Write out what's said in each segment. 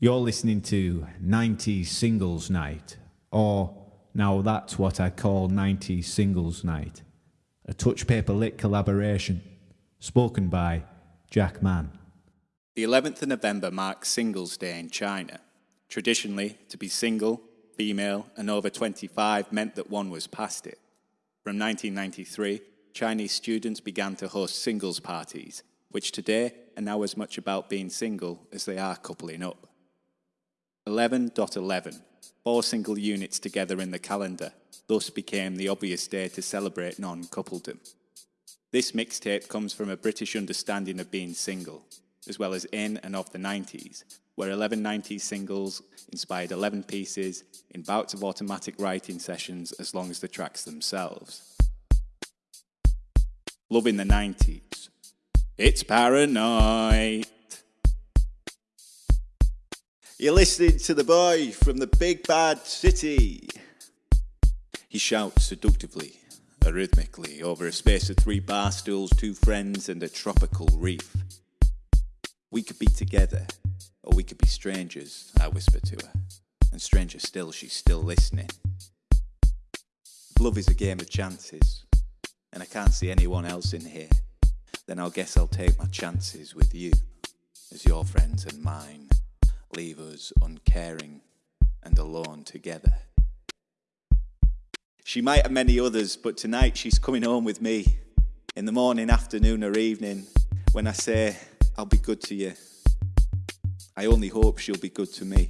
You're listening to 90s Singles Night, or now that's what I call 90s Singles Night, a Touch Paper Lit collaboration, spoken by Jack Mann. The 11th of November marks Singles Day in China. Traditionally, to be single, female, and over 25 meant that one was past it. From 1993, Chinese students began to host singles parties, which today are now as much about being single as they are coupling up. 11.11, four single units together in the calendar, thus became the obvious day to celebrate non coupledom. This mixtape comes from a British understanding of being single, as well as in and of the 90s, where 11 90s singles inspired 11 pieces in bouts of automatic writing sessions as long as the tracks themselves. Loving the 90s. It's paranoid. You're listening to the boy from the big bad city. He shouts seductively, arrhythmically, over a space of three bar stools, two friends, and a tropical reef. We could be together, or we could be strangers, I whisper to her. And stranger still, she's still listening. Love is a game of chances, and I can't see anyone else in here. Then I'll guess I'll take my chances with you, as your friends and mine leave us uncaring and alone together. She might have many others, but tonight she's coming home with me in the morning, afternoon, or evening when I say, I'll be good to you. I only hope she'll be good to me.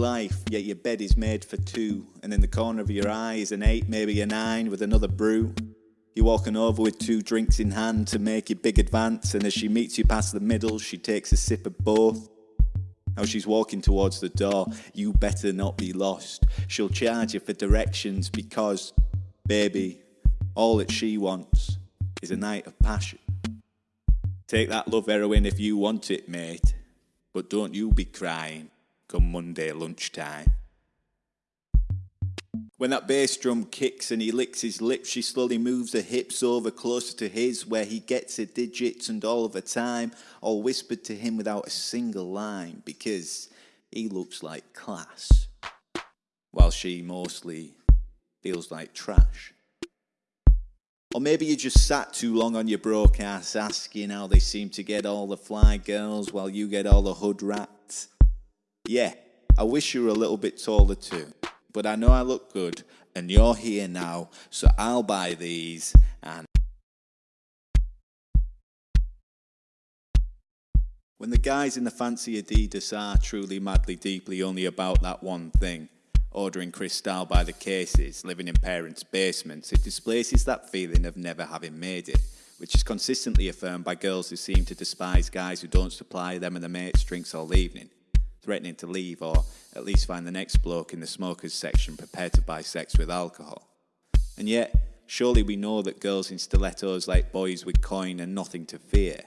Life, yet your bed is made for two, and in the corner of your eye is an eight, maybe a nine, with another brew. You're walking over with two drinks in hand to make your big advance, and as she meets you past the middle, she takes a sip of both. Now she's walking towards the door, you better not be lost. She'll charge you for directions because, baby, all that she wants is a night of passion. Take that love heroin if you want it, mate, but don't you be crying come Monday lunchtime. When that bass drum kicks and he licks his lips, she slowly moves her hips over closer to his, where he gets her digits and all of her time, all whispered to him without a single line, because he looks like class, while she mostly feels like trash. Or maybe you just sat too long on your broke ass asking how they seem to get all the fly girls while you get all the hood rats. Yeah, I wish you were a little bit taller too but I know I look good, and you're here now, so I'll buy these and. When the guys in the fancy Adidas are truly madly deeply only about that one thing, ordering Cristal by the cases, living in parents' basements, it displaces that feeling of never having made it, which is consistently affirmed by girls who seem to despise guys who don't supply them and their mates drinks all evening threatening to leave or at least find the next bloke in the smokers section prepared to buy sex with alcohol. And yet, surely we know that girls in stilettos like boys with coin and nothing to fear.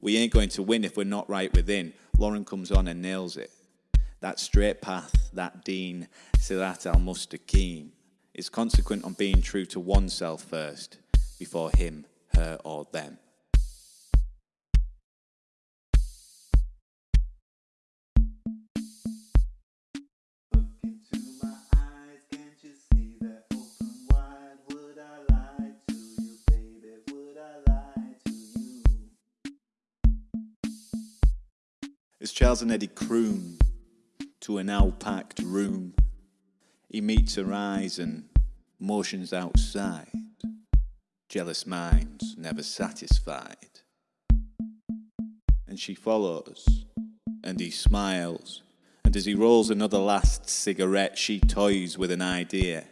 We ain't going to win if we're not right within. Lauryn comes on and nails it. That straight path, that Dean, Sirat al Mustaqim, is consequent on being true to oneself first, before him, her, or them. As Charles and Eddie croon to an now packed room, he meets her eyes and motions outside. Jealous minds never satisfied. And she follows, and he smiles, and as he rolls another last cigarette, she toys with an idea.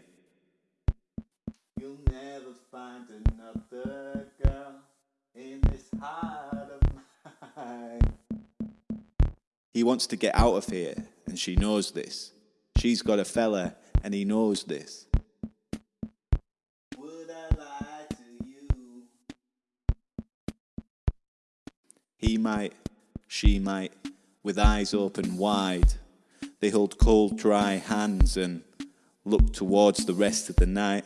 He wants to get out of here, and she knows this. She's got a fella, and he knows this. Would I lie to you? He might, she might, with eyes open wide. They hold cold, dry hands and look towards the rest of the night.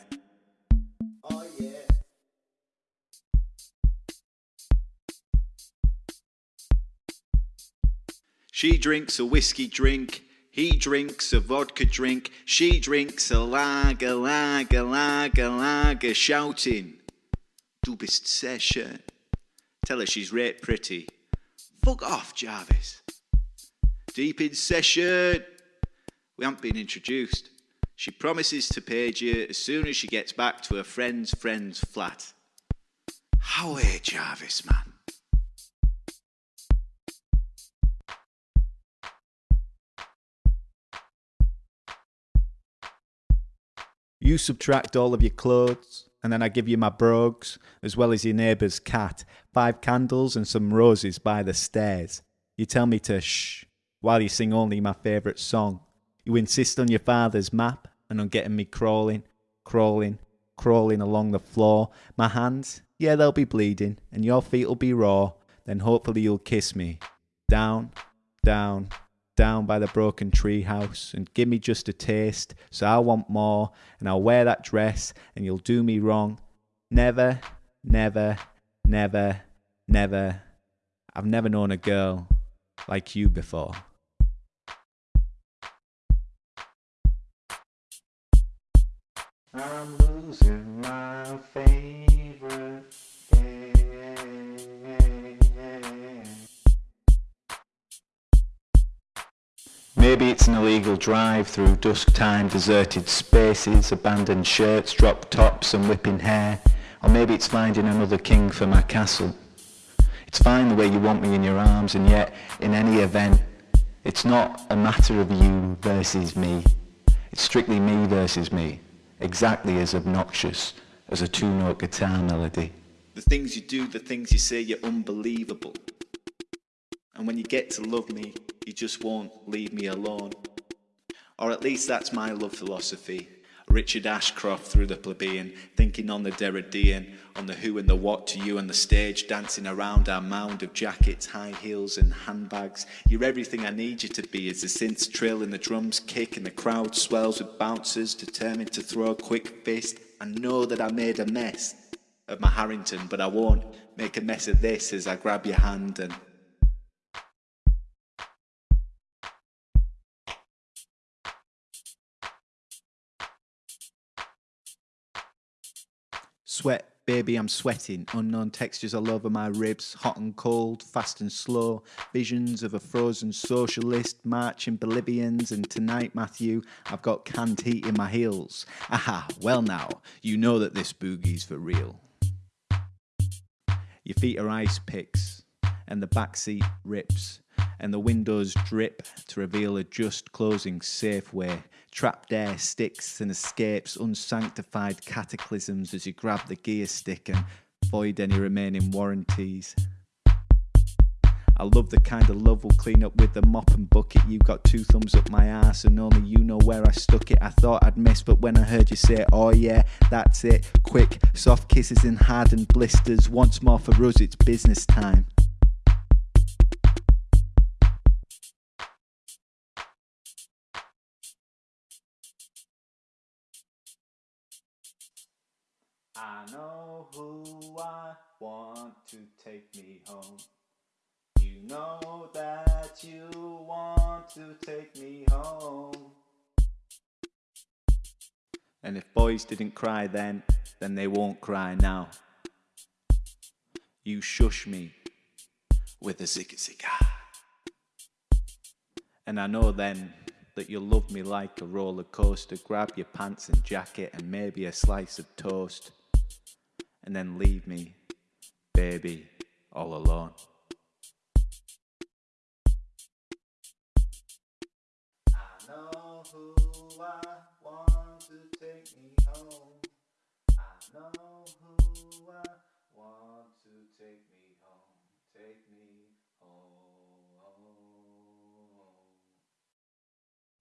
She drinks a whiskey drink. He drinks a vodka drink. She drinks a lager, lager, lager, lager, shouting. Du bist sehr schön. Tell her she's rate pretty. Fuck off, Jarvis. Deep in session. We haven't been introduced. She promises to page you as soon as she gets back to her friend's friend's flat. How are Jarvis, man? You subtract all of your clothes, and then I give you my brogues, as well as your neighbour's cat, five candles and some roses by the stairs. You tell me to shh, while you sing only my favourite song. You insist on your father's map and on getting me crawling, crawling, crawling along the floor. My hands, yeah, they'll be bleeding, and your feet'll be raw. Then hopefully you'll kiss me. Down, down, down by the broken tree house and give me just a taste, so I want more, and I'll wear that dress, and you'll do me wrong. Never, never, never, never. I've never known a girl like you before. I'm losing my favorite. Maybe it's an illegal drive through dusk-time deserted spaces, abandoned shirts, dropped tops and whipping hair. Or maybe it's finding another king for my castle. It's fine the way you want me in your arms and yet, in any event, it's not a matter of you versus me. It's strictly me versus me, exactly as obnoxious as a two-note guitar melody. The things you do, the things you say, you're unbelievable. And when you get to love me, you just won't leave me alone. Or at least that's my love philosophy. Richard Ashcroft through the plebeian, thinking on the Derridean, on the who and the what to you and the stage, dancing around our mound of jackets, high heels and handbags. You're everything I need you to be as the synths trill and the drums kick and the crowd swells with bouncers determined to throw a quick fist. I know that I made a mess of my Harrington, but I won't make a mess of this as I grab your hand and Sweat, baby, I'm sweating. Unknown textures all over my ribs, hot and cold, fast and slow. Visions of a frozen socialist marching Bolivians. And tonight, Matthew, I've got canned heat in my heels. Aha, well now, you know that this boogie's for real. Your feet are ice picks, and the back seat rips, and the windows drip to reveal a just closing safe way trapped air sticks and escapes unsanctified cataclysms as you grab the gear stick and void any remaining warranties. I love the kind of love we'll clean up with the mop and bucket. You got two thumbs up my ass, and only you know where I stuck it. I thought I'd miss, but when I heard you say, Oh yeah, that's it. Quick, soft kisses and hardened blisters. Once more for us, it's business time. I know who I want to take me home. You know that you want to take me home. And if boys didn't cry then, then they won't cry now. You shush me with a zigga zigga. And I know then that you'll love me like a roller coaster. Grab your pants and jacket and maybe a slice of toast and then leave me, baby, all alone. I know who I want to take me home. I know who I want to take me home. Take me home.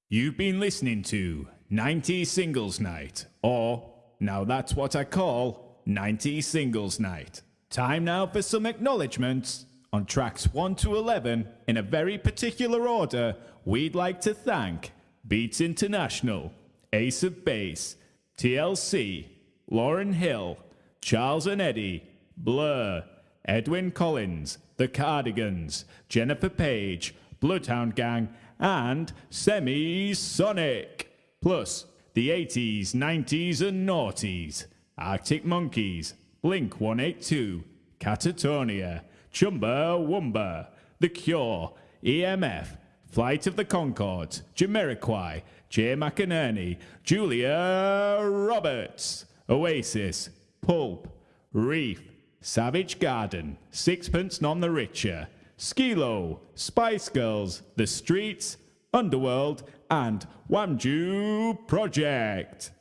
You've been listening to 90 Singles Night, or now that's what I call 90 Singles Night. Time now for some acknowledgements On tracks 1 to 11, in a very particular order, we'd like to thank Beats International, Ace of Base, TLC, Lauryn Hill, Charles and Eddie, Blur, Edwyn Collins, The Cardigans, Jennifer Page, Bloodhound Gang, and Semisonic. Plus, the 80s, 90s, and noughties, Arctic Monkeys, Blink 182, Catatonia, Chumbawamba, The Cure, EMF, Flight of the Conchords, Jamiroquai, Jay McInerney, Julia Roberts, Oasis, Pulp, Reef, Savage Garden, Sixpence None the Richer, Skee-Lo, Spice Girls, The Streets, Underworld, and Wamdue Project.